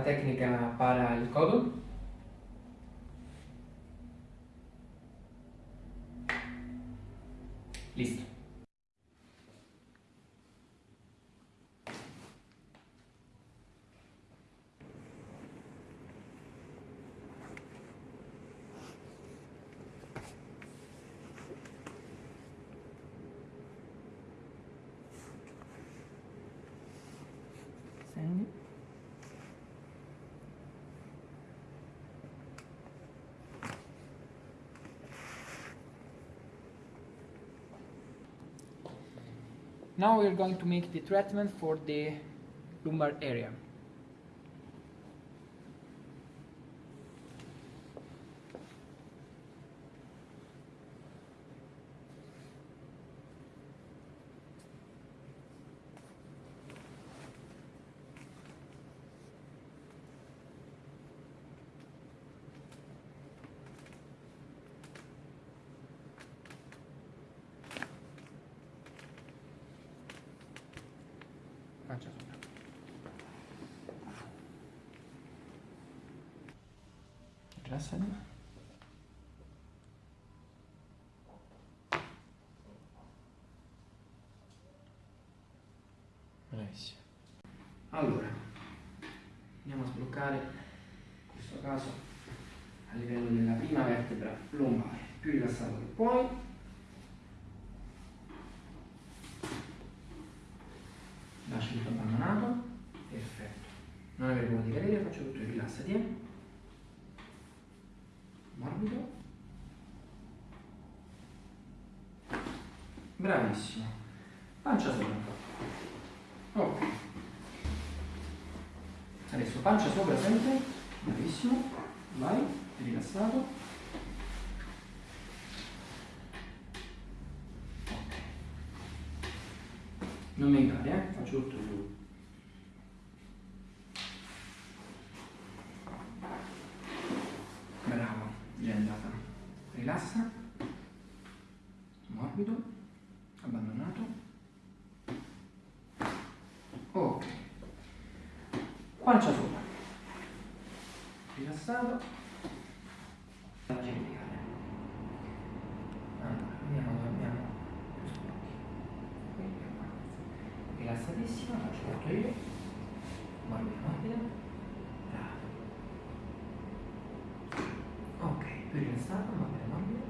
la tecnica para il codo. Now we are going to make the treatment for the lumbar area. Bravissimo. Allora, andiamo a sbloccare, in questo caso, a livello della prima vertebra lombare, più rilassato che puoi. lasci tutto abbandonato perfetto non avere paura di cadere faccio tutto rilassati eh? morbido bravissimo. Pancia sopra. Ok. Adesso pancia sopra sempre. Bravissimo. Vai. Rilassato. Non mi aiutare, eh? Faccio tutto giù. Bravo, già è andata. Rilassa. Morbido. Abbandonato. Ok. Pancia sopra. Rilassato. La cervicale. Allora, vediamo dove abbiamo questo occhio. Qui e qua rilassatissima, faccio tutto io, morbida morbida, bravo. Ok, più rilassato, morbida morbida.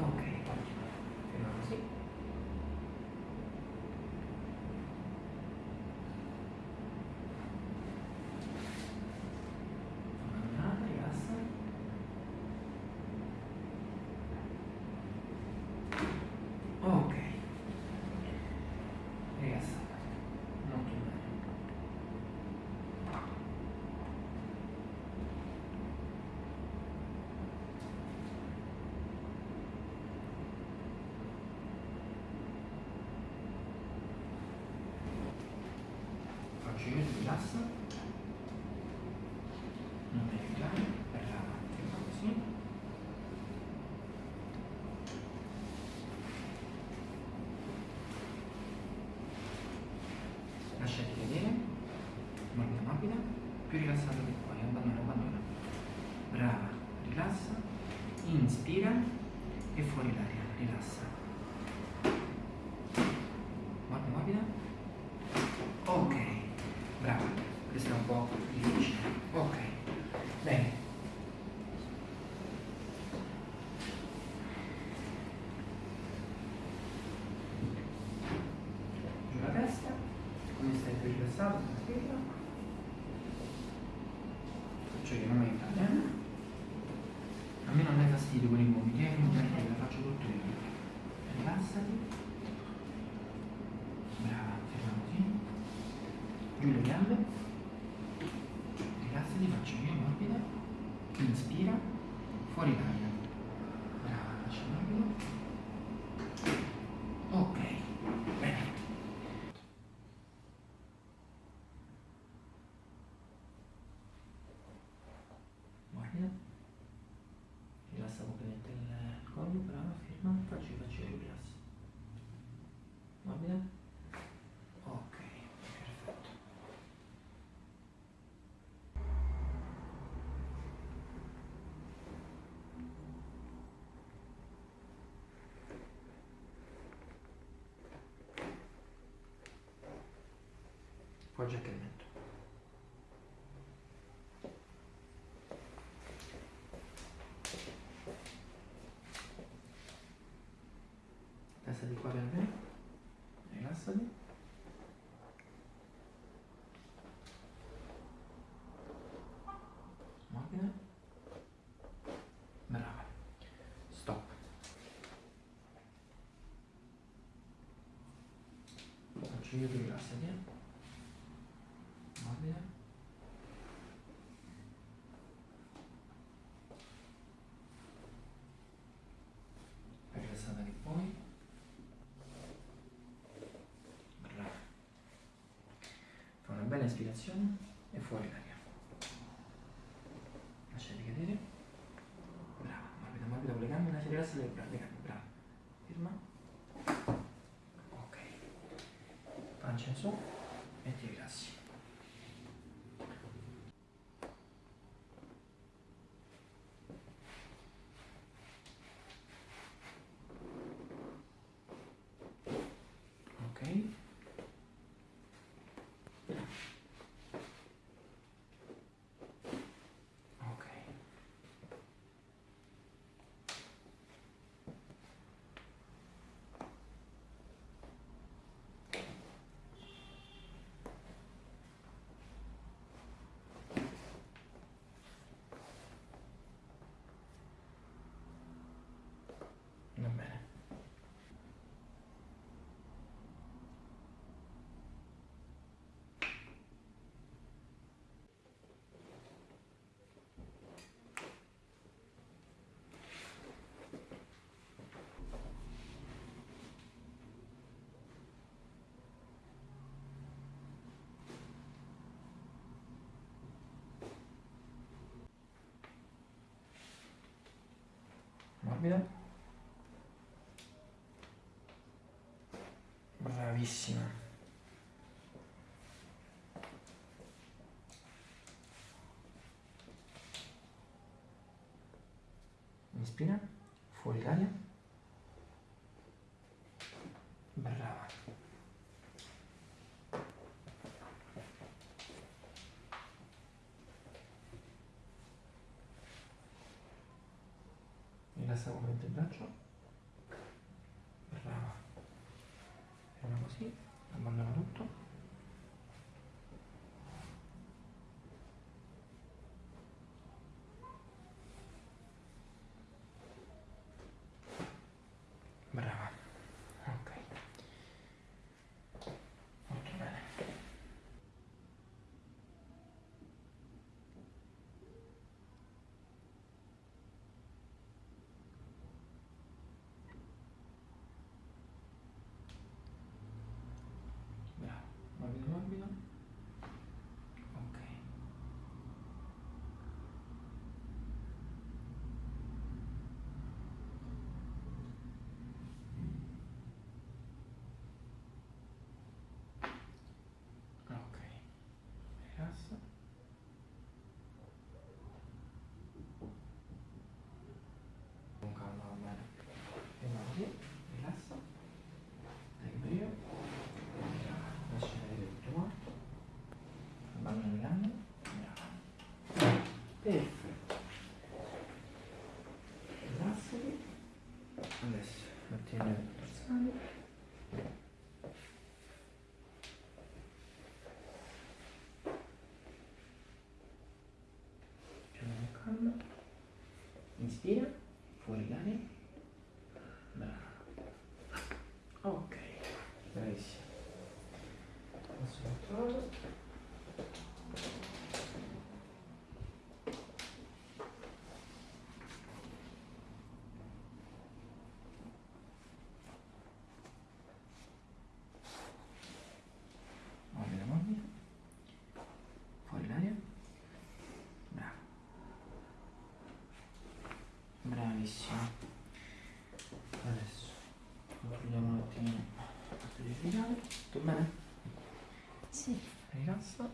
Ok, ottimo, ferma così. Abbandonata, rilassa. Ok. Rilassata. Molto bene. Faccio io, ti rilassa. Non mi aiutare, brava, ferma così. lasciati vedere, morbida morbida, più rilassato che puoi, abbandona, abbandona. Brava, rilassa, inspira e fuori l'aria, rilassa. col giaccamento. Testa di qua piano piano, rilassati. Morbida. Brava. Stop. Faccio io rilassati. Eh. spiegazione è fuori l'aria. Guida. Bravissima. Inspira, fuori l'aria. someone did that job. Moving on. bene? Sì. Rilassa.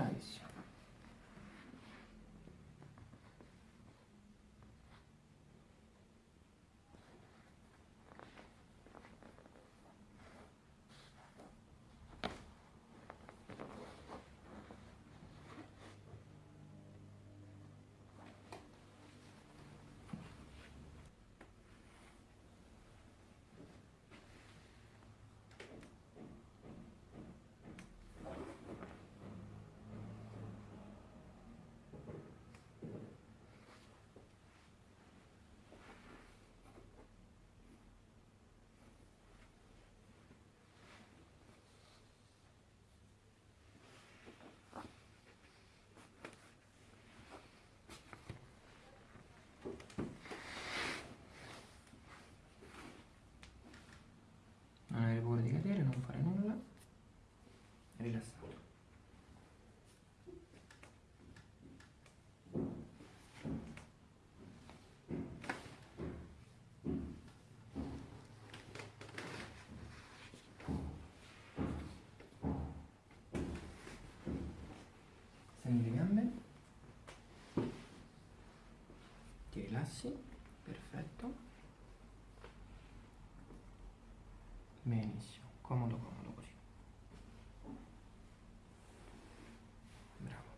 Bravissimo non avere paura di cadere, non fare nulla, rilassato. Stendi le gambe, rilassi, perfetto. Benissimo, comodo comodo così. Bravo.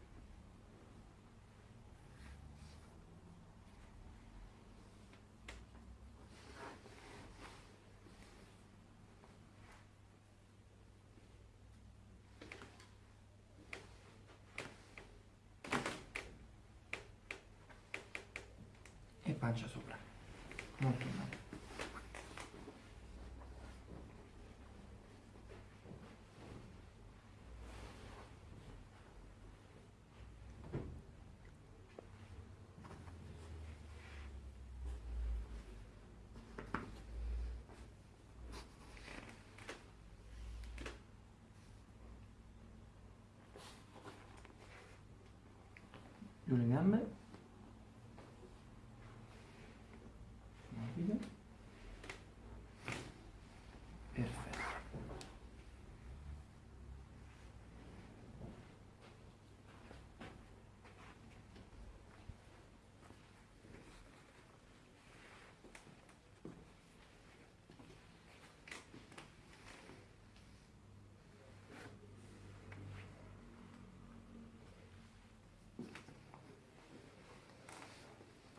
E pancia sopra. Molto giù le gambe morbido perfetto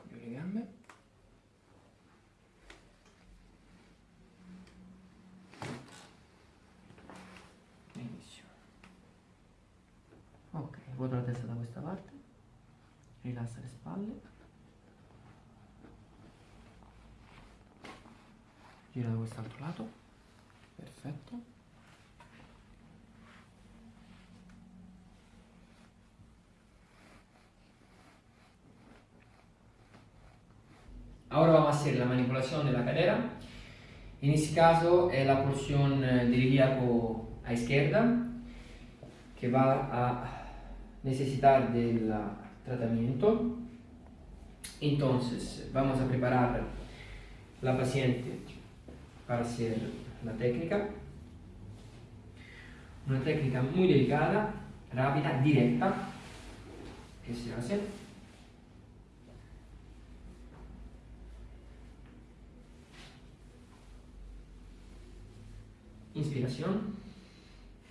giù le gambe benissimo ok ruota la testa da questa parte rilassa le spalle gira da quest'altro lato perfetto Ahora vamos a hacer la manipulación de la cadera. En este caso es la porción eh, del ilíaco a izquierda que va a necesitar del ah, tratamiento. Entonces vamos a preparar la paciente para hacer la técnica. Una técnica muy delicada, rápida, directa, que se hace. Inspiración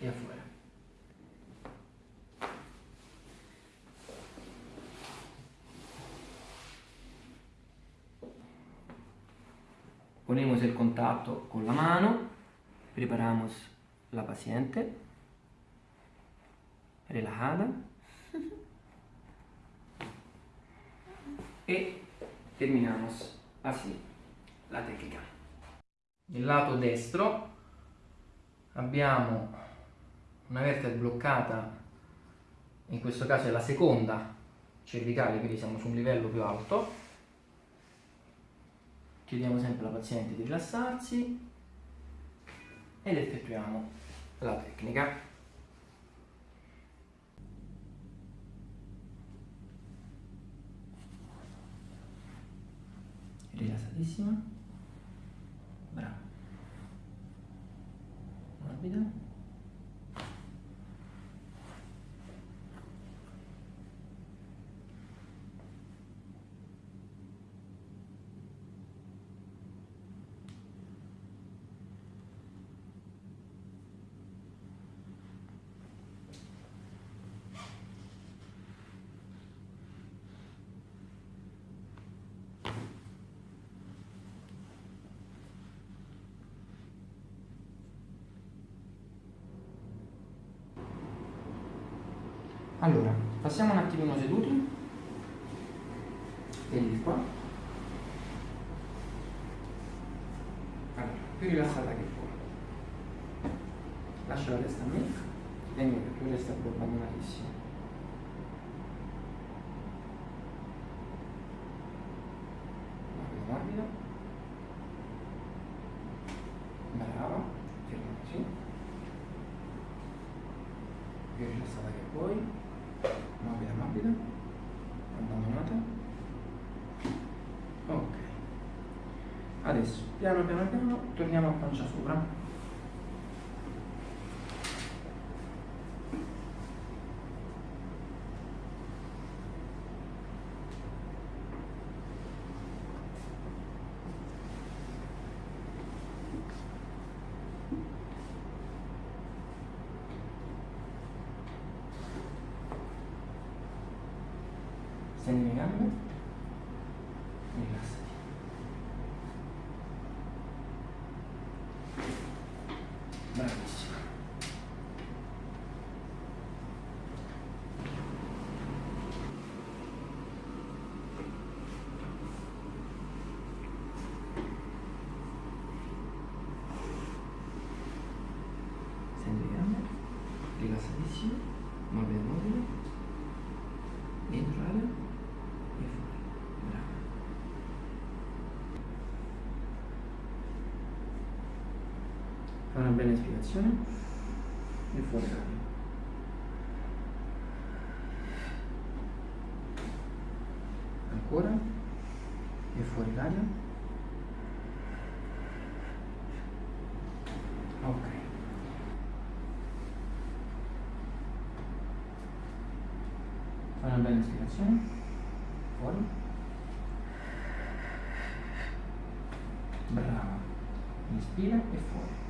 y afuera. Ponemos el contacto con la mano, preparamos la paciente, relajada e terminamos así la tecnica. Nel lato destro abbiamo una vertebra bloccata, in questo caso è la seconda cervicale, quindi siamo su un livello più alto. Chiediamo sempre alla paziente di rilassarsi ed effettuiamo la tecnica. Rilassatissima. Bravo. Morbida. Allora passiamo un attimino seduti. Vedi qua. Allora più rilassata che puoi lascia la testa a me. E niente tu resta più abbandonatissimo morbido brava ferma così più rilassata che puoi morbida morbida abbandonata ok adesso piano piano piano torniamo a pancia sopra Stendi le gambe. Rilassati. Bravissima. Stendi le gambe. Rilassatissimo. Morbida, morbida. Dentro l'aria e fuori. Brava. Fai una bella ispirazione e fuori l'aria. Ancora e fuori l'aria. Ok. Fai una bella ispirazione. Fuori. Brava. Inspira e fuori.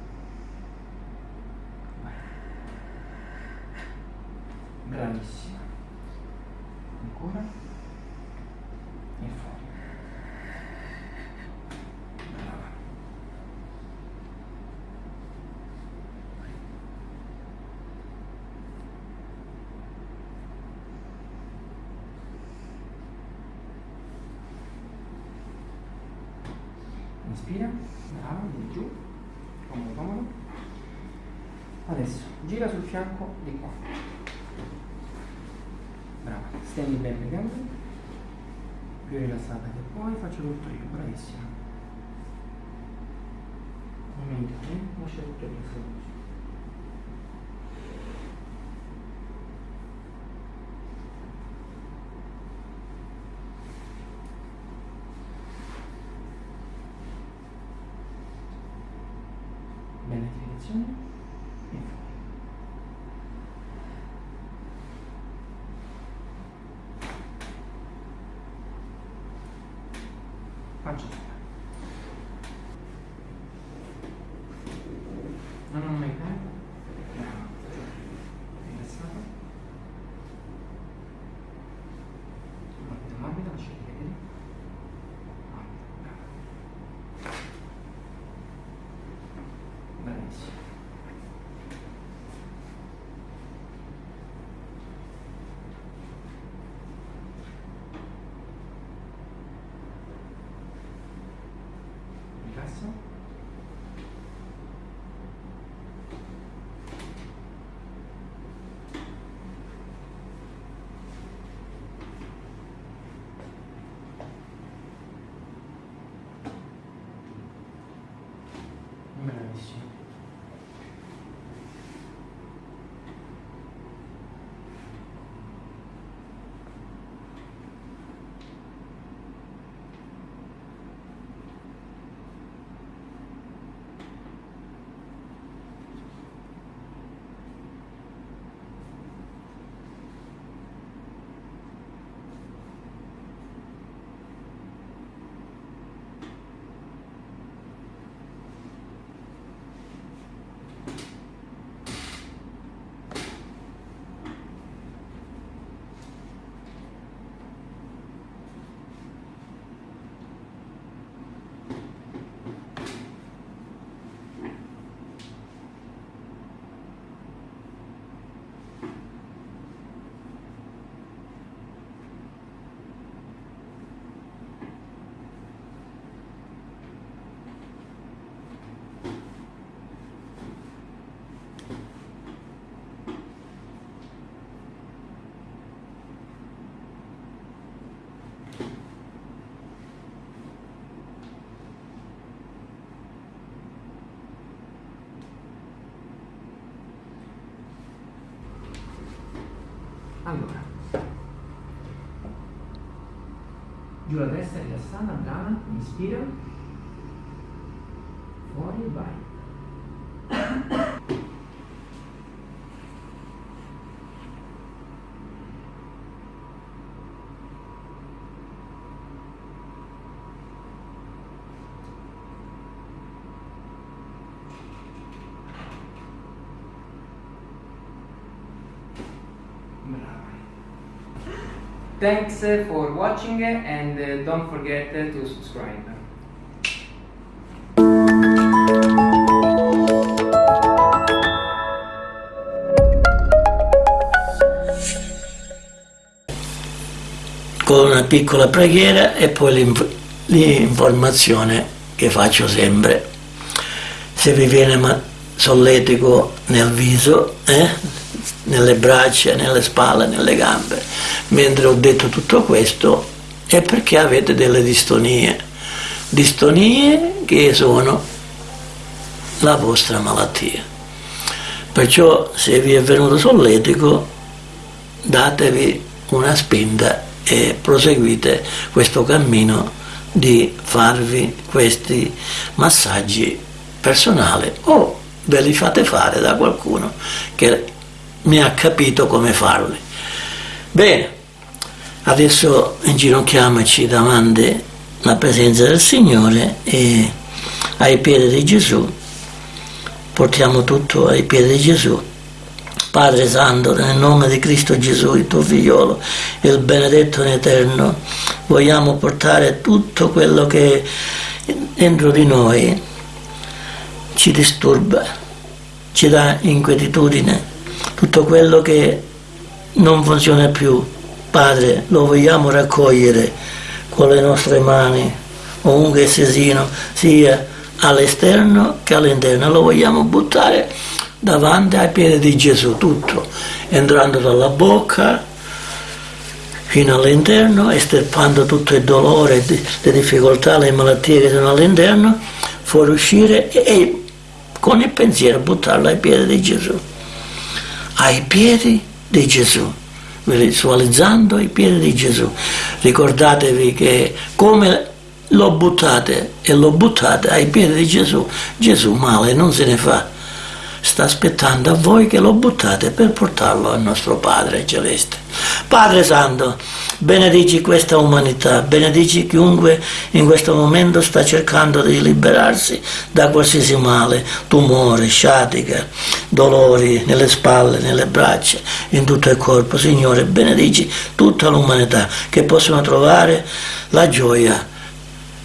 Vai. Bravissima. Ancora. E fuori. Brava. Inspira, bravo, di giù, comodo, comodo. Adesso gira sul fianco di qua. Brava, stendi bene le gambe, più rilassata che puoi, faccio tutto io, bravissima. Non meditare, lascia tutto io, Allora, giù la destra, rilassata, brava, inspira. Thanks for watching and don't forget to subscribe. con una piccola preghiera e poi l'informazione che faccio sempre. Se vi viene solletico nel viso, eh, nelle braccia, nelle spalle, nelle gambe, mentre ho detto tutto questo è perché avete delle distonie, distonie che sono la vostra malattia. Perciò se vi è venuto solletico datevi una spinta e proseguite questo cammino di farvi questi massaggi personali o ve li fate fare da qualcuno che mi ha capito come farli. Bene, adesso inginocchiamoci davanti alla presenza del Signore e ai piedi di Gesù, portiamo tutto ai piedi di Gesù Padre Santo, nel nome di Cristo Gesù, il tuo figliolo, il benedetto in eterno, vogliamo portare tutto quello che dentro di noi ci disturba, ci dà inquietudine, tutto quello che non funziona più. Padre, lo vogliamo raccogliere con le nostre mani, ovunque sia, sia all'esterno che all'interno, lo vogliamo buttare davanti ai piedi di Gesù, tutto, entrando dalla bocca fino all'interno, estirpando tutto il dolore, le difficoltà, le malattie che sono all'interno, fuoriuscire e con il pensiero buttarlo ai piedi di Gesù. Ai piedi di Gesù, visualizzando i piedi di Gesù. Ricordatevi che come lo buttate e lo buttate ai piedi di Gesù, Gesù male non se ne fa sta aspettando a voi che lo buttate per portarlo al nostro Padre Celeste. Padre Santo, benedici questa umanità, benedici chiunque in questo momento sta cercando di liberarsi da qualsiasi male, tumore, sciatica, dolori nelle spalle, nelle braccia, in tutto il corpo. Signore, benedici tutta l'umanità che possono trovare la gioia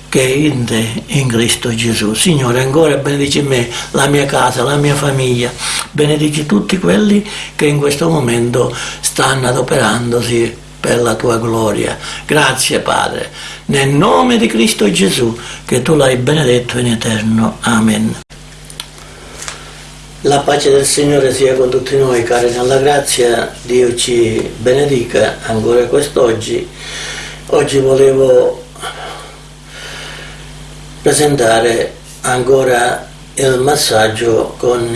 che in te, in Cristo Gesù. Signore, ancora benedici me, la mia casa, la mia famiglia, benedici tutti quelli che in questo momento stanno adoperandosi per la tua gloria. Grazie Padre, nel nome di Cristo Gesù, che tu l'hai benedetto in eterno. Amen. La pace del Signore sia con tutti noi, cari nella grazia, Dio ci benedica ancora quest'oggi. Oggi volevo presentare ancora il massaggio con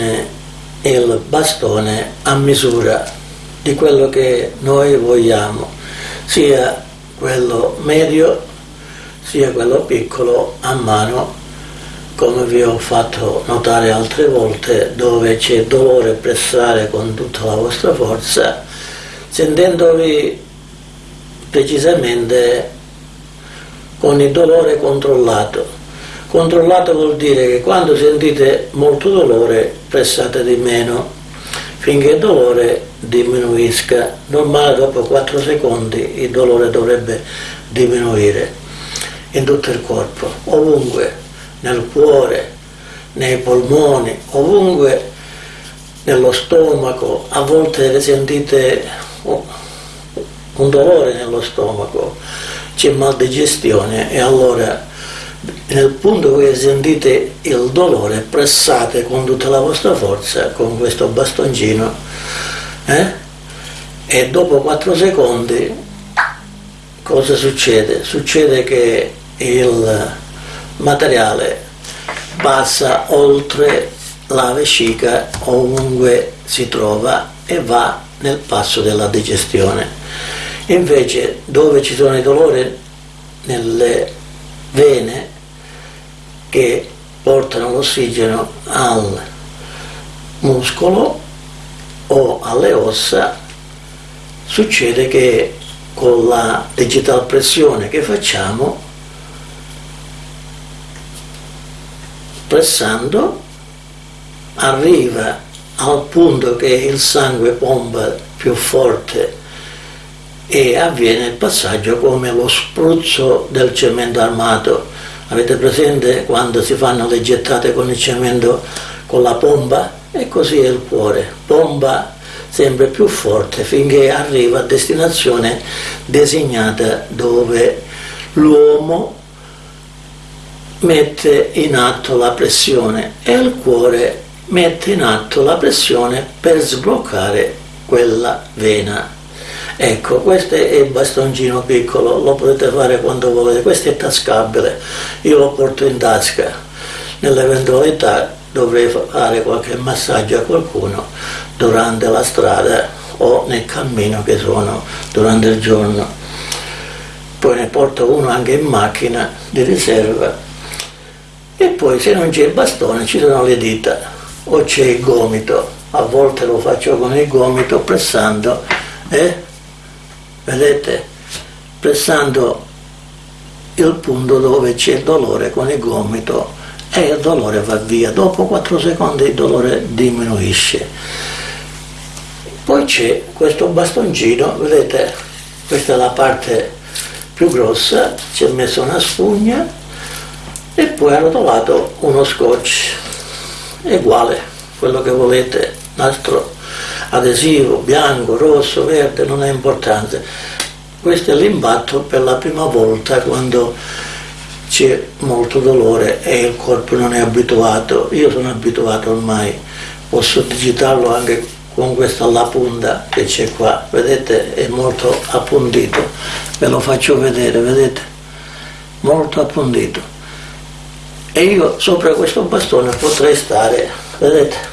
il bastone a misura di quello che noi vogliamo, sia quello medio sia quello piccolo a mano, come vi ho fatto notare altre volte, dove c'è dolore pressare con tutta la vostra forza, sentendovi precisamente con il dolore controllato Controllato vuol dire che quando sentite molto dolore pressate di meno finché il dolore diminuisca. Normale dopo 4 secondi il dolore dovrebbe diminuire in tutto il corpo, ovunque, nel cuore, nei polmoni, ovunque nello stomaco, a volte sentite un dolore nello stomaco, c'è mal digestione e allora nel punto che sentite il dolore pressate con tutta la vostra forza con questo bastoncino eh? e dopo 4 secondi cosa succede? Succede che il materiale passa oltre la vescica ovunque si trova e va nel passo della digestione. Invece dove ci sono i dolori nelle vene che portano l'ossigeno al muscolo o alle ossa, succede che con la digital pressione che facciamo, pressando, arriva al punto che il sangue pompa più forte e avviene il passaggio come lo spruzzo del cemento armato. Avete presente quando si fanno le gettate con il cemento con la pompa? E così è il cuore, pompa sempre più forte finché arriva a destinazione designata dove l'uomo mette in atto la pressione e il cuore mette in atto la pressione per sbloccare quella vena. Ecco, questo è il bastoncino piccolo, lo potete fare quando volete, questo è tascabile, io lo porto in tasca, nell'eventualità dovrei fare qualche massaggio a qualcuno durante la strada o nel cammino che sono durante il giorno. Poi ne porto uno anche in macchina di riserva e poi se non c'è il bastone ci sono le dita o c'è il gomito, a volte lo faccio con il gomito pressando, eh? Vedete? Pressando il punto dove c'è il dolore con il gomito e il dolore va via, dopo 4 secondi il dolore diminuisce. Poi c'è questo bastoncino, vedete, questa è la parte più grossa, ci ho messo una spugna e poi arrotolato uno scotch, uguale, quello che volete, nastro adesivo, bianco, rosso, verde, non ha importanza. Questo è l'impatto per la prima volta quando c'è molto dolore e il corpo non è abituato, io sono abituato ormai, posso digitarlo anche con questa alla punta che c'è qua, vedete è molto appuntito, ve lo faccio vedere, vedete, molto appuntito. E io sopra questo bastone potrei stare, vedete,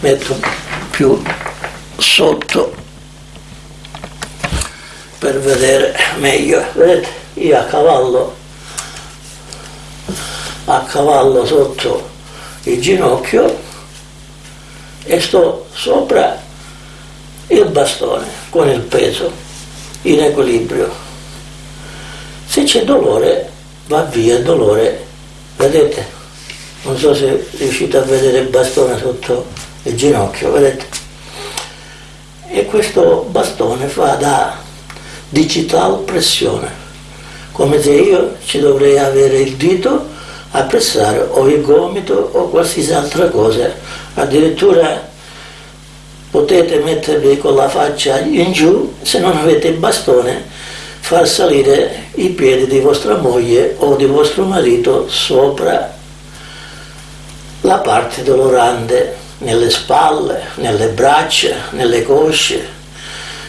metto più sotto per vedere meglio, vedete io a cavallo, a cavallo sotto il ginocchio e sto sopra il bastone con il peso in equilibrio. Se c'è dolore va via il dolore, vedete? Non so se riuscite a vedere il bastone sotto il ginocchio, vedete? E questo bastone fa da digital pressione come se io ci dovrei avere il dito a pressare o il gomito o qualsiasi altra cosa. Addirittura potete mettervi con la faccia in giù, se non avete il bastone, far salire i piedi di vostra moglie o di vostro marito sopra la parte dolorante, nelle spalle, nelle braccia, nelle cosce,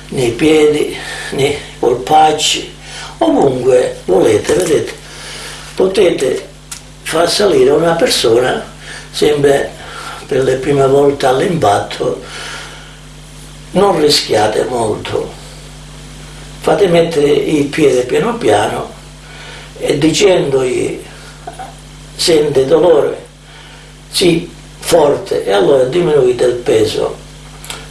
nei piedi, nei polpacci, ovunque volete, vedete, potete far salire una persona sempre per le prime volte all'impatto, non rischiate molto, fate mettere il piede piano piano e dicendogli sente dolore, sì, forte, e allora diminuite il peso,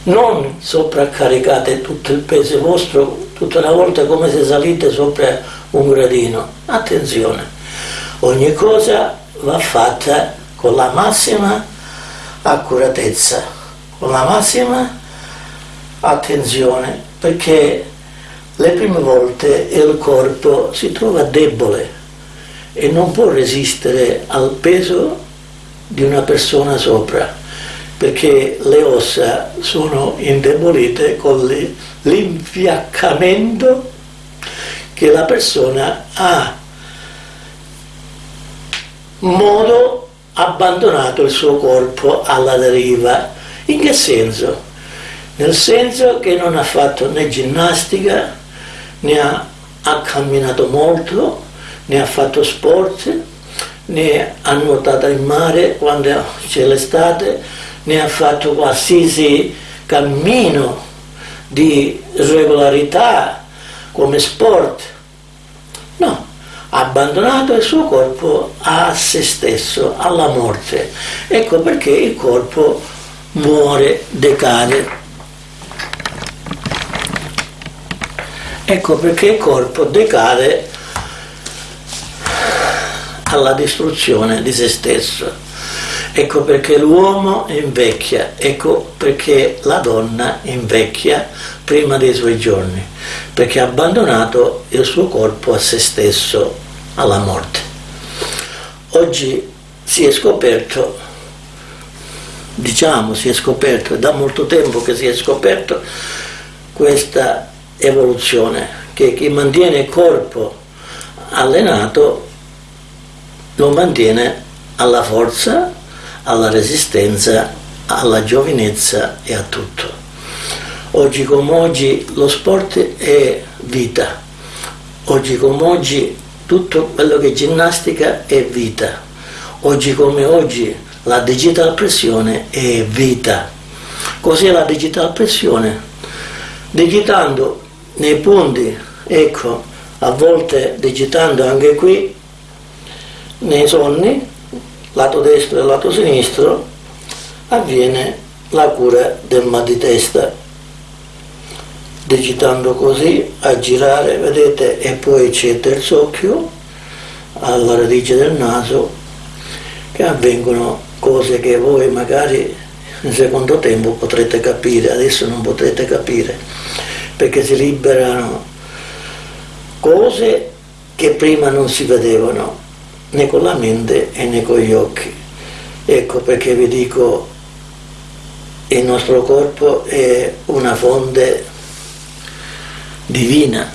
non sovraccaricate tutto il peso vostro tutta una volta come se salite sopra un gradino. Attenzione, ogni cosa va fatta con la massima accuratezza, con la massima attenzione, perché le prime volte il corpo si trova debole e non può resistere al peso di una persona sopra, perché le ossa sono indebolite con l'infiaccamento che la persona ha modo abbandonato il suo corpo alla deriva. In che senso? Nel senso che non ha fatto né ginnastica, né ha, ha camminato molto, né ha fatto sport, né ha nuotato in mare quando c'è l'estate, né ha fatto qualsiasi cammino di regolarità come sport abbandonato il suo corpo a se stesso, alla morte. Ecco perché il corpo muore, decade. Ecco perché il corpo decade alla distruzione di se stesso. Ecco perché l'uomo invecchia, ecco perché la donna invecchia prima dei suoi giorni, perché ha abbandonato il suo corpo a se stesso, alla morte. Oggi si è scoperto, diciamo si è scoperto, è da molto tempo che si è scoperto questa evoluzione, che chi mantiene il corpo allenato lo mantiene alla forza, alla resistenza, alla giovinezza e a tutto. Oggi come oggi lo sport è vita, oggi come oggi tutto quello che è ginnastica è vita, oggi come oggi la digital pressione è vita. Cos'è la digital pressione? Digitando nei punti, ecco, a volte digitando anche qui, nei sonni, lato destro e lato sinistro, avviene la cura del mal di testa. Digitando così a girare vedete e poi c'è il terzo occhio alla radice del naso che avvengono cose che voi magari in secondo tempo potrete capire adesso non potrete capire perché si liberano cose che prima non si vedevano né con la mente né con gli occhi. Ecco perché vi dico il nostro corpo è una fonte divina,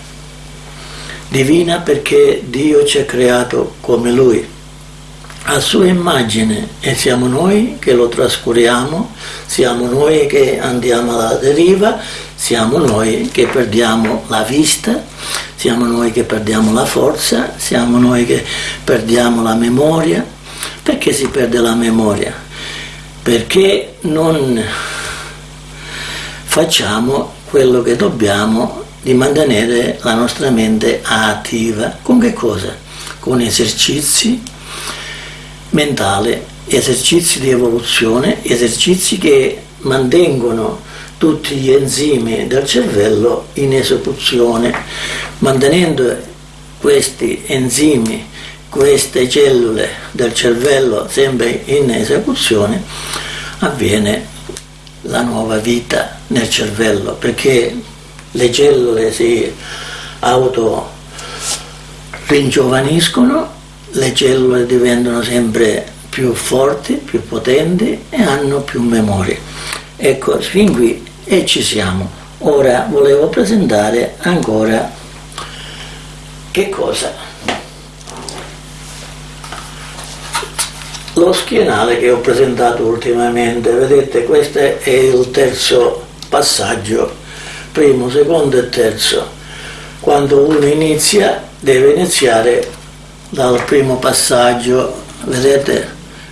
divina perché Dio ci ha creato come Lui, a sua immagine e siamo noi che lo trascuriamo, siamo noi che andiamo alla deriva, siamo noi che perdiamo la vista, siamo noi che perdiamo la forza, siamo noi che perdiamo la memoria. Perché si perde la memoria? Perché non facciamo quello che dobbiamo di mantenere la nostra mente attiva. Con che cosa? Con esercizi mentali, esercizi di evoluzione, esercizi che mantengono tutti gli enzimi del cervello in esecuzione, mantenendo questi enzimi, queste cellule del cervello sempre in esecuzione, avviene la nuova vita nel cervello, perché le cellule si auto ringiovaniscono, le cellule diventano sempre più forti, più potenti e hanno più memoria. Ecco, fin qui e ci siamo. Ora volevo presentare ancora che cosa? Lo schienale che ho presentato ultimamente, vedete questo è il terzo passaggio primo, secondo e terzo. Quando uno inizia deve iniziare dal primo passaggio, vedete?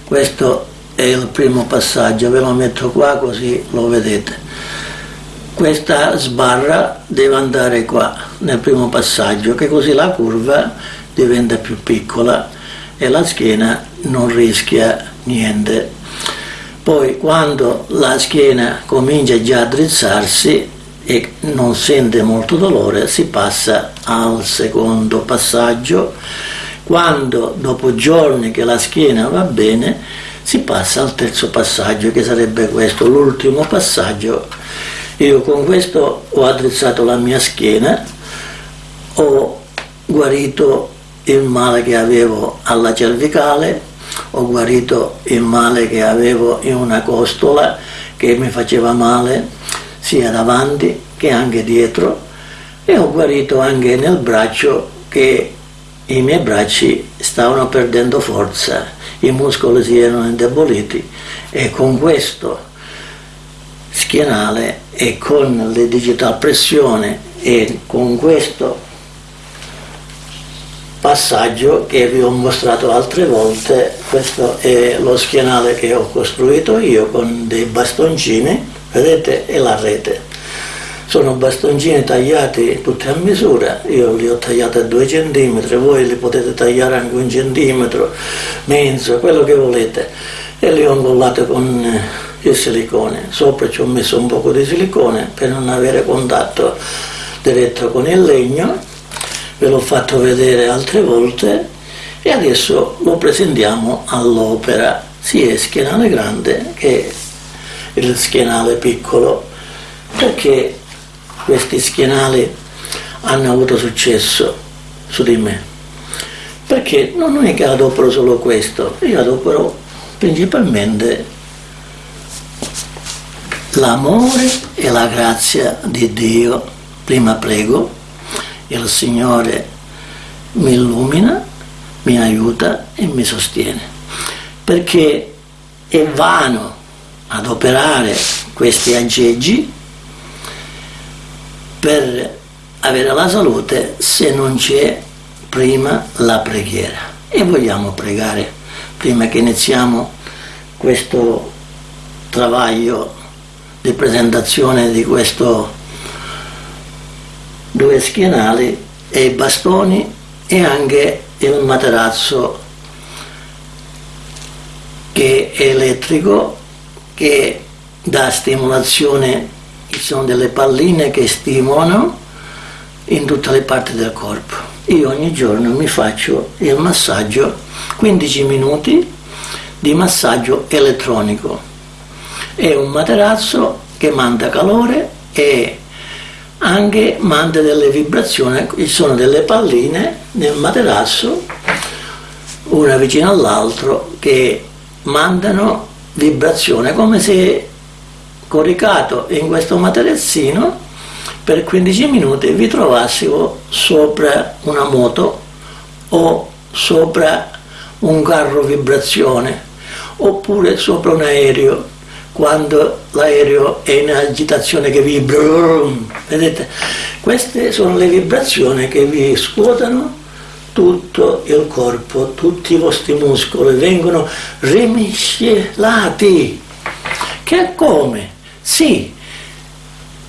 Questo è il primo passaggio, ve lo metto qua così lo vedete. Questa sbarra deve andare qua nel primo passaggio, che così la curva diventa più piccola e la schiena non rischia niente. Poi quando la schiena comincia già a drizzarsi, e non sente molto dolore, si passa al secondo passaggio. Quando dopo giorni che la schiena va bene, si passa al terzo passaggio, che sarebbe questo, l'ultimo passaggio. Io con questo ho addrizzato la mia schiena, ho guarito il male che avevo alla cervicale, ho guarito il male che avevo in una costola che mi faceva male, sia davanti che anche dietro e ho guarito anche nel braccio che i miei bracci stavano perdendo forza, i muscoli si erano indeboliti e con questo schienale e con le digital pressione e con questo passaggio che vi ho mostrato altre volte, questo è lo schienale che ho costruito io con dei bastoncini vedete è la rete. Sono bastoncini tagliati tutti a misura, io li ho tagliati a 2 cm, voi li potete tagliare anche un centimetro, mezzo, quello che volete, e li ho incollati con eh, il silicone. Sopra ci ho messo un po' di silicone per non avere contatto diretto con il legno, ve l'ho fatto vedere altre volte e adesso lo presentiamo all'opera, sia il schienale grande che il schienale piccolo, perché questi schienali hanno avuto successo su di me. Perché non è che adopero solo questo, io adopero principalmente l'amore e la grazia di Dio. Prima prego, il Signore mi illumina, mi aiuta e mi sostiene. Perché è vano adoperare questi aggeggi per avere la salute se non c'è prima la preghiera. E vogliamo pregare prima che iniziamo questo travaglio di presentazione di questo due schienali e i bastoni e anche il materazzo che è elettrico che dà stimolazione ci sono delle palline che stimolano in tutte le parti del corpo. Io ogni giorno mi faccio il massaggio, 15 minuti di massaggio elettronico. È un materazzo che manda calore e anche manda delle vibrazioni, ci sono delle palline nel materasso, una vicino all'altro, che mandano vibrazione come se coricato in questo materazzino per 15 minuti vi trovassimo sopra una moto o sopra un carro vibrazione oppure sopra un aereo quando l'aereo è in agitazione che vibra vedete? Queste sono le vibrazioni che vi scuotano tutto il corpo tutti i vostri muscoli vengono rimiscelati che come? Sì,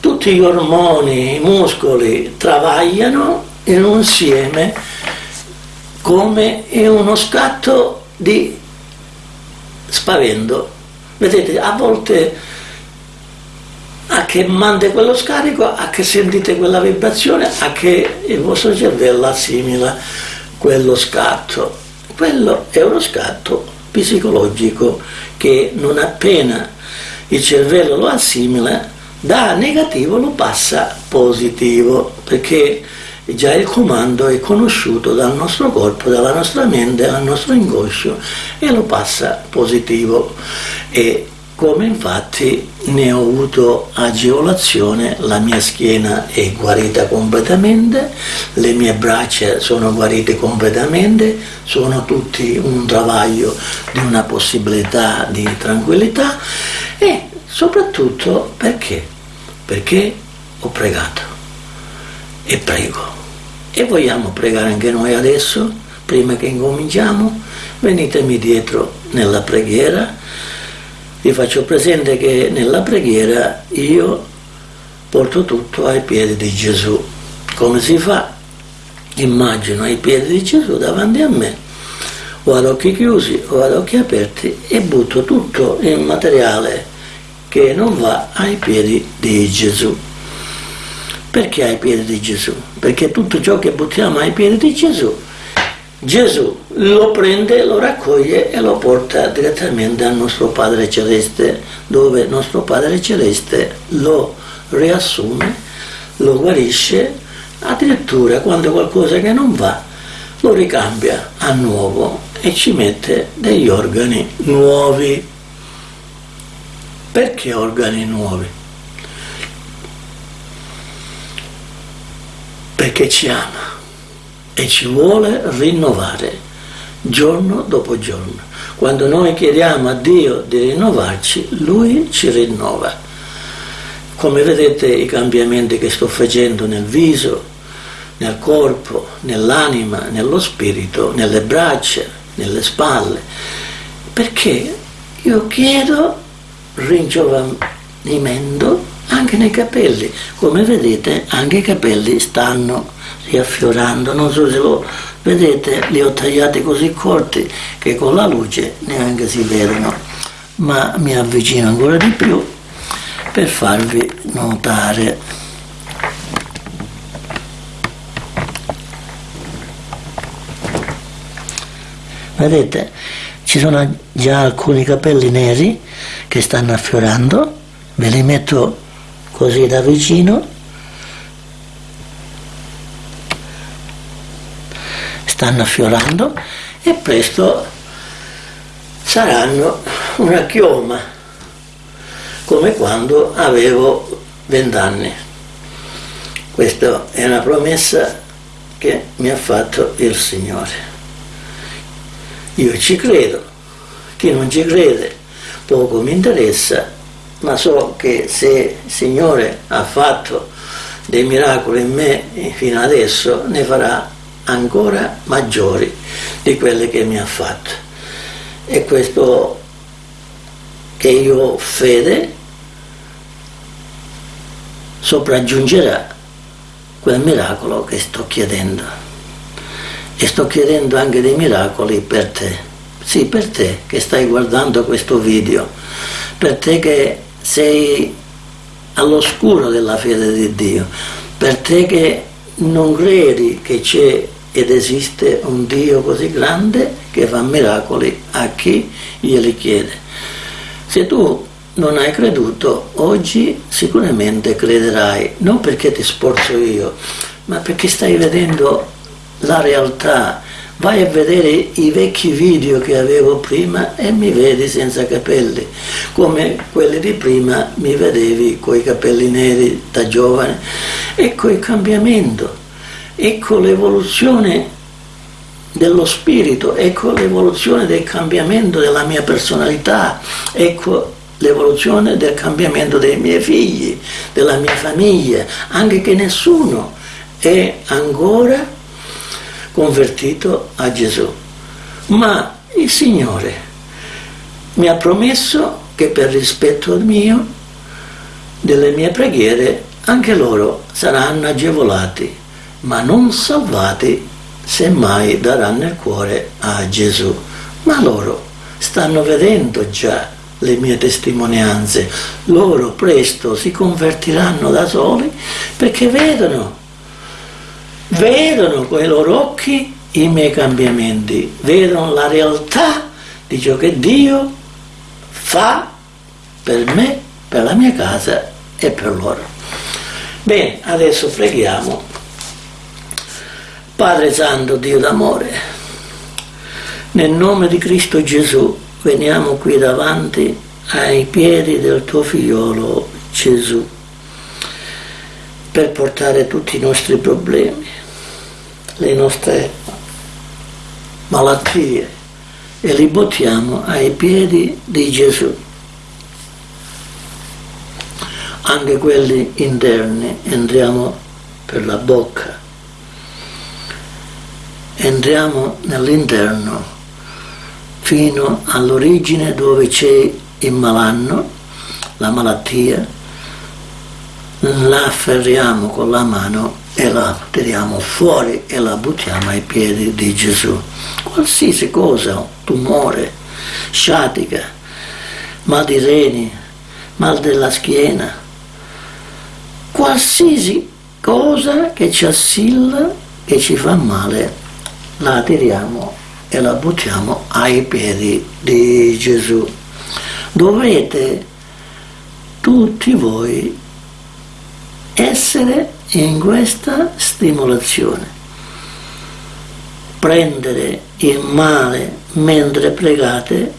tutti gli ormoni, i muscoli travagliano in un insieme come in uno scatto di spavento. Vedete, a volte a che manda quello scarico, a che sentite quella vibrazione, a che il vostro cervello assimila quello scatto. Quello è uno scatto psicologico che non appena il cervello lo assimila, da negativo lo passa positivo, perché già il comando è conosciuto dal nostro corpo, dalla nostra mente, dal nostro inconscio e lo passa positivo. E come infatti ne ho avuto agevolazione, la mia schiena è guarita completamente, le mie braccia sono guarite completamente, sono tutti un travaglio di una possibilità di tranquillità e soprattutto perché? Perché ho pregato e prego. E vogliamo pregare anche noi adesso, prima che incominciamo? Venitemi dietro nella preghiera vi faccio presente che nella preghiera io porto tutto ai piedi di Gesù. Come si fa? Immagino ai piedi di Gesù davanti a me, o ad occhi chiusi o ad occhi aperti e butto tutto il materiale che non va ai piedi di Gesù. Perché ai piedi di Gesù? Perché tutto ciò che buttiamo ai piedi di Gesù Gesù lo prende, lo raccoglie e lo porta direttamente al nostro Padre Celeste, dove il nostro Padre Celeste lo riassume, lo guarisce, addirittura quando qualcosa che non va lo ricambia a nuovo e ci mette degli organi nuovi. Perché organi nuovi? Perché ci ama e ci vuole rinnovare giorno dopo giorno. Quando noi chiediamo a Dio di rinnovarci, Lui ci rinnova. Come vedete i cambiamenti che sto facendo nel viso, nel corpo, nell'anima, nello spirito, nelle braccia, nelle spalle, perché io chiedo ringiovanimento anche nei capelli. Come vedete anche i capelli stanno riaffiorando, non so se lo vedete, li ho tagliati così corti che con la luce neanche si vedono, ma mi avvicino ancora di più per farvi notare. Vedete, ci sono già alcuni capelli neri che stanno affiorando, ve li metto così da vicino, stanno affiorando e presto saranno una chioma, come quando avevo vent'anni. Questa è una promessa che mi ha fatto il Signore. Io ci credo, chi non ci crede poco mi interessa, ma so che se il Signore ha fatto dei miracoli in me fino adesso, ne farà ancora maggiori di quelli che mi ha fatto. E questo che io ho fede sopraggiungerà quel miracolo che sto chiedendo e sto chiedendo anche dei miracoli per te. Sì, per te che stai guardando questo video, per te che sei all'oscuro della fede di Dio, per te che non credi che c'è ed esiste un Dio così grande che fa miracoli a chi glieli chiede. Se tu non hai creduto, oggi sicuramente crederai, non perché ti sforzo io, ma perché stai vedendo la realtà. Vai a vedere i vecchi video che avevo prima e mi vedi senza capelli, come quelli di prima mi vedevi con i capelli neri da giovane. Ecco il cambiamento, ecco l'evoluzione dello spirito, ecco l'evoluzione del cambiamento della mia personalità, ecco l'evoluzione del cambiamento dei miei figli, della mia famiglia, anche che nessuno è ancora convertito a Gesù. Ma il Signore mi ha promesso che per rispetto mio, delle mie preghiere, anche loro saranno agevolati, ma non salvati se mai daranno il cuore a Gesù. Ma loro stanno vedendo già le mie testimonianze, loro presto si convertiranno da soli perché vedono vedono con i loro occhi i miei cambiamenti, vedono la realtà di ciò che Dio fa per me, per la mia casa e per loro. Bene, adesso preghiamo. Padre Santo, Dio d'amore, nel nome di Cristo Gesù veniamo qui davanti ai piedi del tuo figliolo Gesù per portare tutti i nostri problemi, le nostre malattie e li buttiamo ai piedi di Gesù. Anche quelli interni entriamo per la bocca, entriamo nell'interno fino all'origine dove c'è il malanno, la malattia, la afferriamo con la mano e la tiriamo fuori e la buttiamo ai piedi di Gesù. Qualsiasi cosa, tumore, sciatica, mal di reni, mal della schiena, qualsiasi cosa che ci assilla, che ci fa male, la tiriamo e la buttiamo ai piedi di Gesù. Dovete tutti voi essere in questa stimolazione. Prendere il male mentre pregate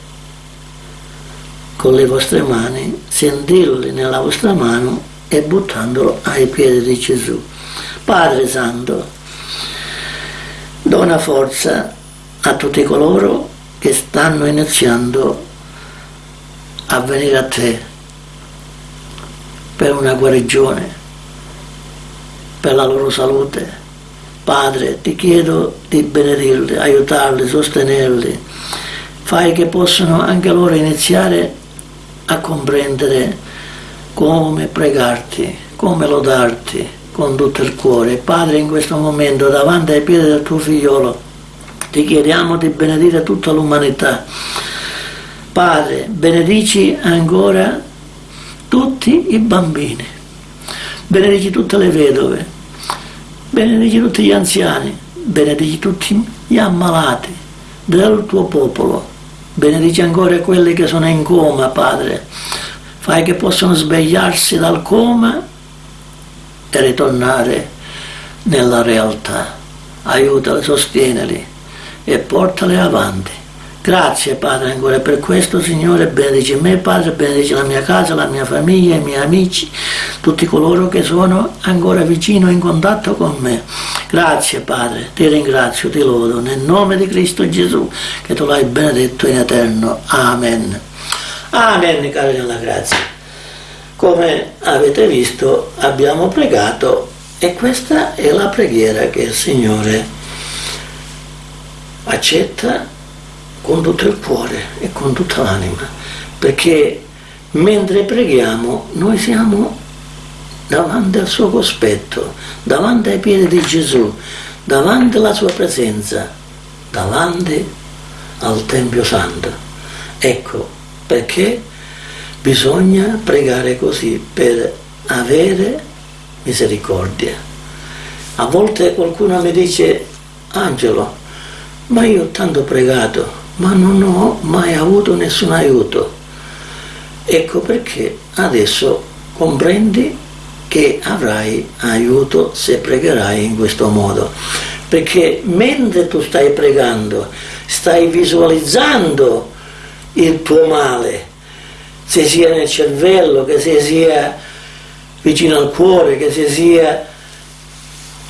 con le vostre mani, sentirli nella vostra mano e buttandolo ai piedi di Gesù. Padre Santo, dona forza a tutti coloro che stanno iniziando a venire a te per una guarigione, per la loro salute. Padre, ti chiedo di benedirli, aiutarli, sostenerli. Fai che possano anche loro iniziare a comprendere come pregarti, come lodarti con tutto il cuore. Padre, in questo momento, davanti ai piedi del tuo figliolo, ti chiediamo di benedire tutta l'umanità. Padre, benedici ancora tutti i bambini, benedici tutte le vedove, benedici tutti gli anziani, benedici tutti gli ammalati del tuo popolo, benedici ancora quelli che sono in coma, Padre, fai che possano svegliarsi dal coma e ritornare nella realtà. Aiutali, sostienili e portali avanti. Grazie Padre ancora per questo Signore, benedici me Padre, benedici la mia casa, la mia famiglia, i miei amici, tutti coloro che sono ancora vicino in contatto con me. Grazie Padre, ti ringrazio, ti lodo nel nome di Cristo Gesù che tu l'hai benedetto in eterno. Amen. Amen, cari nella grazia. Come avete visto abbiamo pregato e questa è la preghiera che il Signore accetta con tutto il cuore e con tutta l'anima, perché mentre preghiamo noi siamo davanti al suo cospetto, davanti ai piedi di Gesù, davanti alla sua presenza, davanti al Tempio Santo. Ecco perché bisogna pregare così per avere misericordia. A volte qualcuno mi dice, Angelo, ma io ho tanto pregato, ma non ho mai avuto nessun aiuto. Ecco perché adesso comprendi che avrai aiuto se pregherai in questo modo. Perché mentre tu stai pregando, stai visualizzando il tuo male, se sia nel cervello, che se sia vicino al cuore, che se sia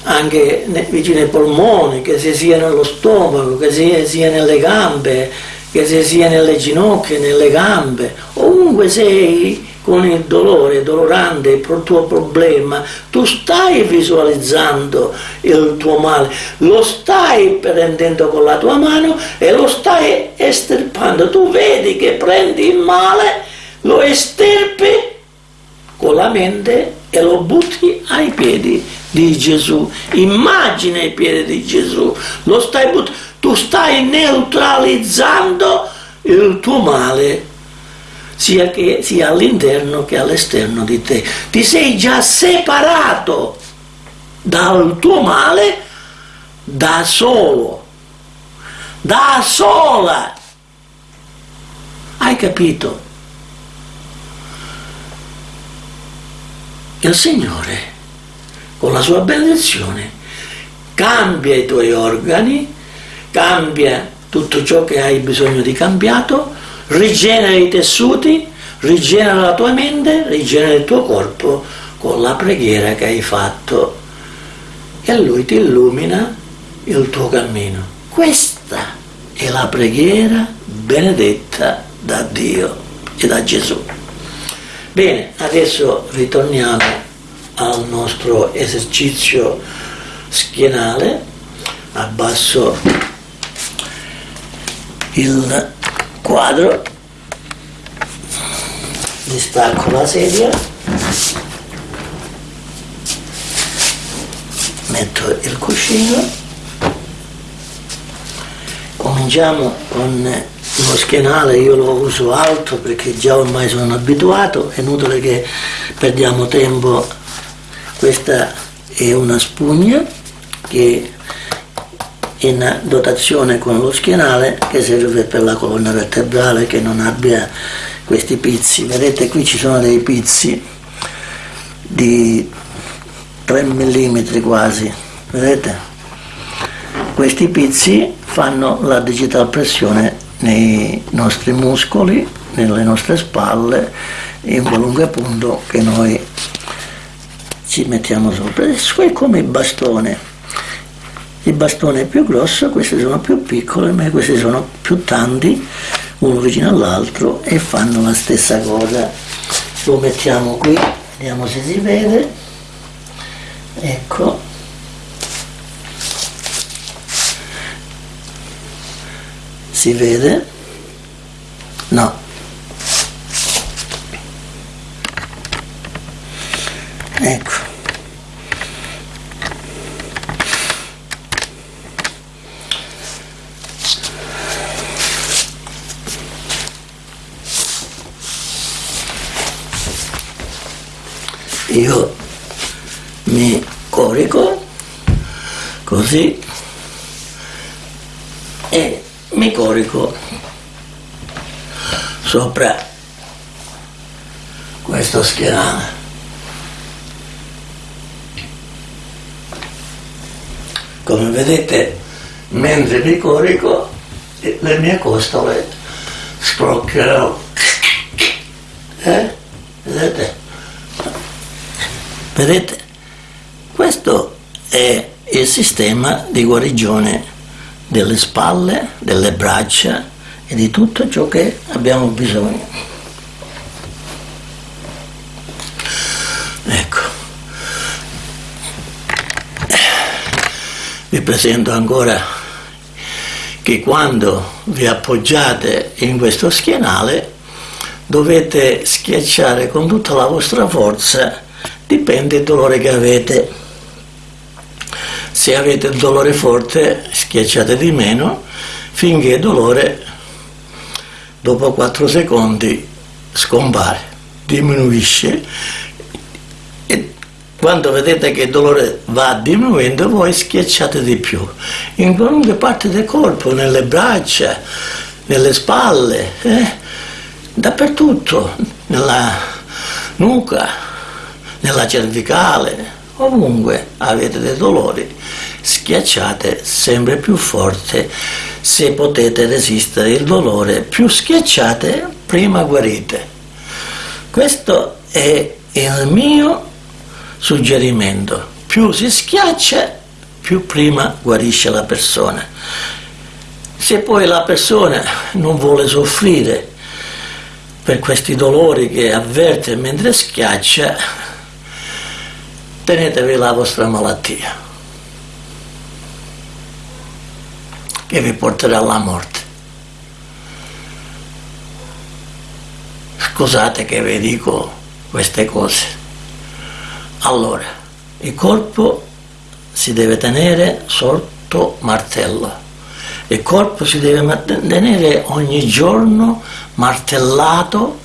anche vicino ai polmoni, che se sia nello stomaco, che se sia nelle gambe, che se sia nelle ginocchia, nelle gambe, ovunque sei con il dolore, dolorante, il tuo problema, tu stai visualizzando il tuo male, lo stai prendendo con la tua mano e lo stai estirpando. Tu vedi che prendi il male, lo estirpi con la mente e lo butti ai piedi di Gesù. Immagina i piedi di Gesù, stai tu stai neutralizzando il tuo male sia, sia all'interno che all'esterno di te. Ti sei già separato dal tuo male da solo, da sola. Hai capito? Il Signore, con la sua benedizione, cambia i tuoi organi, cambia tutto ciò che hai bisogno di cambiato, rigenera i tessuti, rigenera la tua mente, rigenera il tuo corpo con la preghiera che hai fatto e lui ti illumina il tuo cammino. Questa è la preghiera benedetta da Dio e da Gesù. Bene, adesso ritorniamo al nostro esercizio schienale, abbasso il quadro distacco la sedia metto il cuscino cominciamo con lo schienale io lo uso alto perché già ormai sono abituato è inutile che perdiamo tempo questa è una spugna che in dotazione con lo schienale che serve per la colonna vertebrale che non abbia questi pizzi. Vedete qui ci sono dei pizzi di 3 mm quasi, vedete? Questi pizzi fanno la digital pressione nei nostri muscoli, nelle nostre spalle, in qualunque punto che noi ci mettiamo sopra. È come il bastone il bastone è più grosso, queste sono più piccole, ma questi sono più tanti, uno vicino all'altro e fanno la stessa cosa. Lo mettiamo qui, vediamo se si vede. Ecco. Si vede? No. ecco io mi corico così e mi corico sopra questo schienale come vedete mentre mi corico le mie costole scrocchiano. Eh? vedete Vedete? Questo è il sistema di guarigione delle spalle, delle braccia e di tutto ciò che abbiamo bisogno. Ecco. Vi presento ancora che quando vi appoggiate in questo schienale dovete schiacciare con tutta la vostra forza dipende dal dolore che avete. Se avete il dolore forte schiacciate di meno finché il dolore dopo 4 secondi scompare, diminuisce e quando vedete che il dolore va diminuendo voi schiacciate di più in qualunque parte del corpo, nelle braccia, nelle spalle, eh? dappertutto, nella nuca, nella cervicale, ovunque avete dei dolori, schiacciate sempre più forte se potete resistere il dolore, più schiacciate prima guarite. Questo è il mio suggerimento, più si schiaccia più prima guarisce la persona. Se poi la persona non vuole soffrire per questi dolori che avverte mentre schiaccia, tenetevi la vostra malattia, che vi porterà alla morte. Scusate che vi dico queste cose. Allora, il corpo si deve tenere sotto martello. Il corpo si deve tenere ogni giorno martellato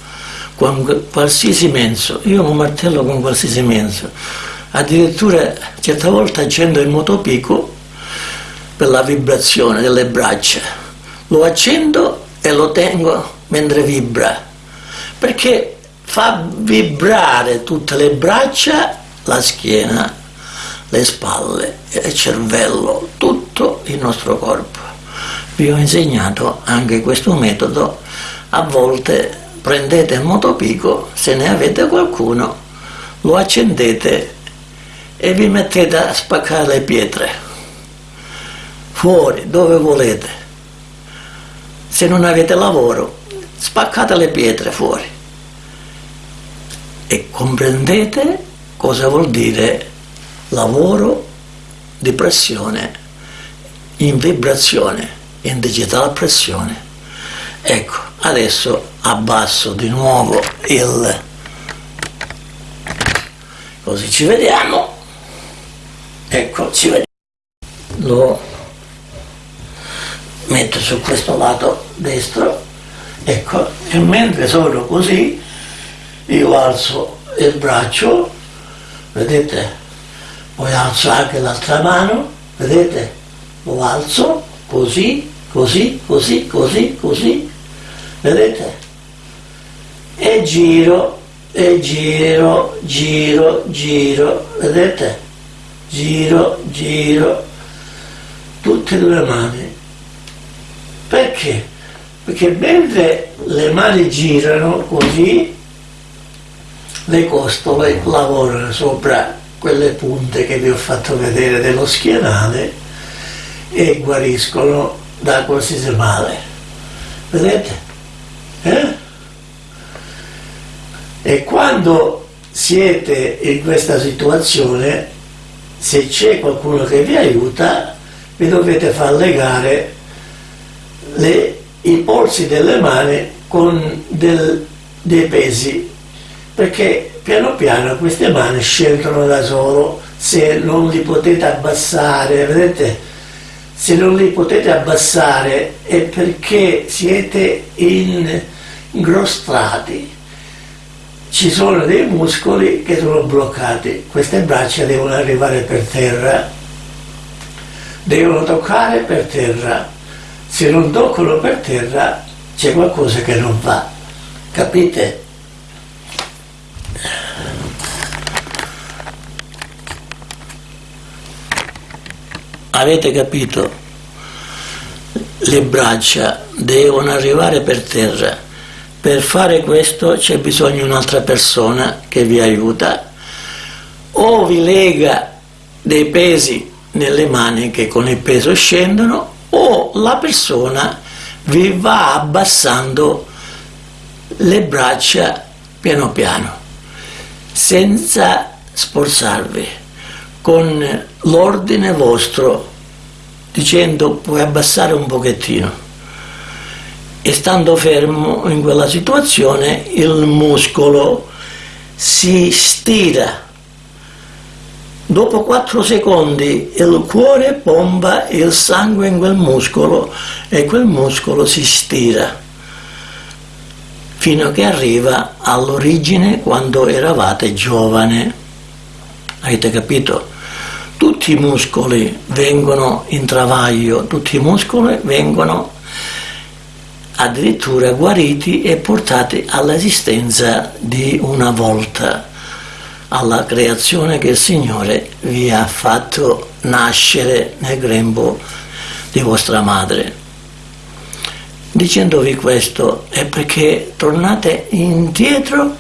con qualsiasi mezzo. Io lo martello con qualsiasi mezzo addirittura certe volte accendo il motopico per la vibrazione delle braccia. Lo accendo e lo tengo mentre vibra perché fa vibrare tutte le braccia la schiena le spalle il cervello tutto il nostro corpo. Vi ho insegnato anche questo metodo. A volte prendete il motopico se ne avete qualcuno lo accendete e vi mettete a spaccare le pietre. Fuori dove volete. Se non avete lavoro spaccate le pietre fuori. E comprendete cosa vuol dire lavoro di pressione in vibrazione in digitale pressione. Ecco adesso abbasso di nuovo il così ci vediamo ecco ci vediamo lo metto su questo lato destro. Ecco e mentre sono così io alzo il braccio. Vedete? Poi alzo anche l'altra mano. Vedete? Lo alzo così così così così così. Vedete? E giro e giro giro giro. Vedete giro, giro, tutte e due le mani. Perché? Perché mentre le mani girano così, le costole lavorano sopra quelle punte che vi ho fatto vedere dello schienale e guariscono da qualsiasi male. Vedete? Eh? E quando siete in questa situazione se c'è qualcuno che vi aiuta, vi dovete far legare le, i polsi delle mani con del, dei pesi, perché piano piano queste mani scelgono da solo se non li potete abbassare, vedete? Se non li potete abbassare è perché siete ingrostrati. Ci sono dei muscoli che sono bloccati, queste braccia devono arrivare per terra, devono toccare per terra. Se non toccano per terra c'è qualcosa che non va, capite? Avete capito? Le braccia devono arrivare per terra. Per fare questo c'è bisogno di un'altra persona che vi aiuta o vi lega dei pesi nelle mani che con il peso scendono o la persona vi va abbassando le braccia piano piano senza sforzarvi con l'ordine vostro dicendo puoi abbassare un pochettino e stando fermo in quella situazione il muscolo si stira. Dopo 4 secondi il cuore pompa il sangue in quel muscolo e quel muscolo si stira. Fino a che arriva all'origine quando eravate giovane. Avete capito? tutti i muscoli vengono in travaglio, tutti i muscoli vengono addirittura guariti e portati all'esistenza di una volta, alla creazione che il Signore vi ha fatto nascere nel grembo di vostra madre. Dicendovi questo è perché tornate indietro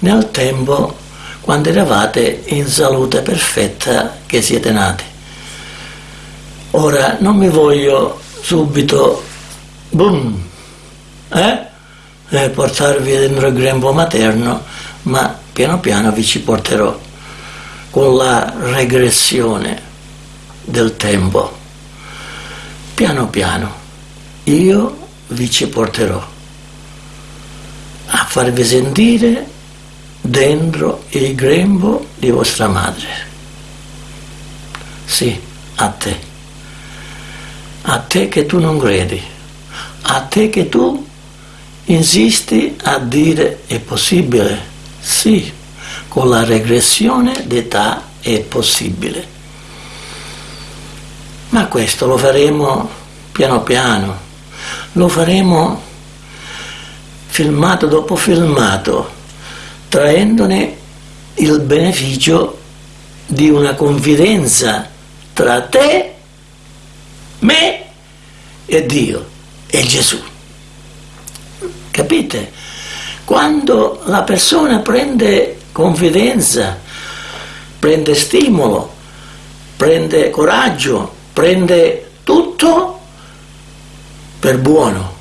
nel tempo quando eravate in salute perfetta che siete nati. Ora non mi voglio subito boom, eh? eh portarvi dentro il grembo materno, ma piano piano vi ci porterò con la regressione del tempo. Piano piano io vi ci porterò a farvi sentire dentro il grembo di vostra madre. Sì, a te. A te che tu non credi. A te che tu insisti a dire è possibile. Sì, con la regressione d'età è possibile. Ma questo lo faremo piano piano, lo faremo filmato dopo filmato traendone il beneficio di una confidenza tra te, me e Dio e Gesù. Capite? Quando la persona prende confidenza, prende stimolo, prende coraggio, prende tutto per buono,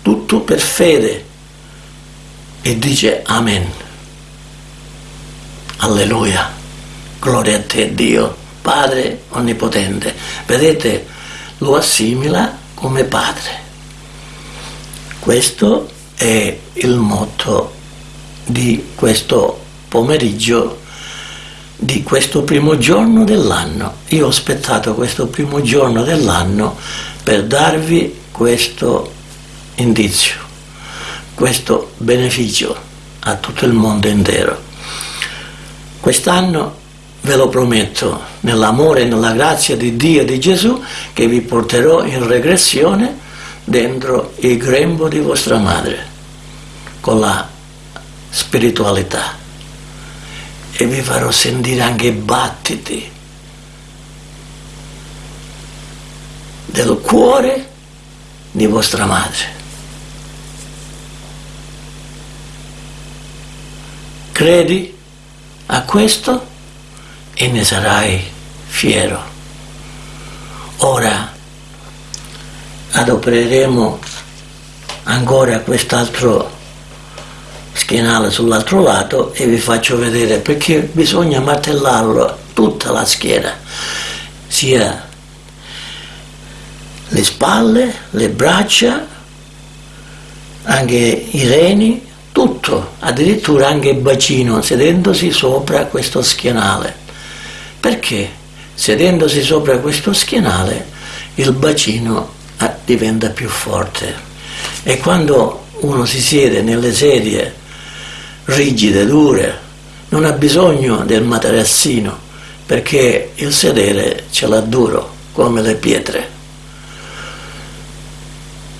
tutto per fede e dice Amen. Alleluia. Gloria a te Dio, Padre Onnipotente. Vedete, lo assimila come Padre. Questo è il motto di questo pomeriggio, di questo primo giorno dell'anno. Io ho aspettato questo primo giorno dell'anno per darvi questo indizio, questo beneficio a tutto il mondo intero. Quest'anno ve lo prometto, nell'amore e nella grazia di Dio e di Gesù, che vi porterò in regressione dentro il grembo di vostra madre, con la spiritualità. E vi farò sentire anche i battiti del cuore di vostra madre. Credi? a questo e ne sarai fiero. Ora adopereremo ancora quest'altro schienale sull'altro lato e vi faccio vedere perché bisogna martellarlo tutta la schiena, sia le spalle, le braccia, anche i reni, tutto, addirittura anche il bacino, sedendosi sopra questo schienale. Perché? Sedendosi sopra questo schienale il bacino diventa più forte e quando uno si siede nelle sedie rigide, dure, non ha bisogno del materassino perché il sedere ce l'ha duro come le pietre.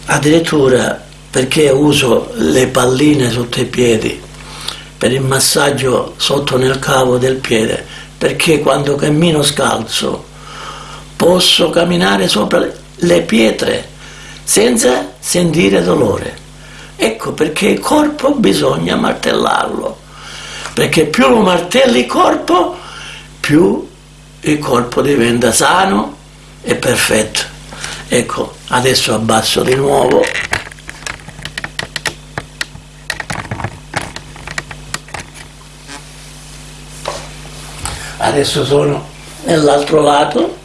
Addirittura perché uso le palline sotto i piedi per il massaggio sotto nel cavo del piede perché quando cammino scalzo posso camminare sopra le pietre senza sentire dolore. Ecco perché il corpo bisogna martellarlo perché più lo martelli il corpo più il corpo diventa sano e perfetto. Ecco adesso abbasso di nuovo. Adesso sono nell'altro lato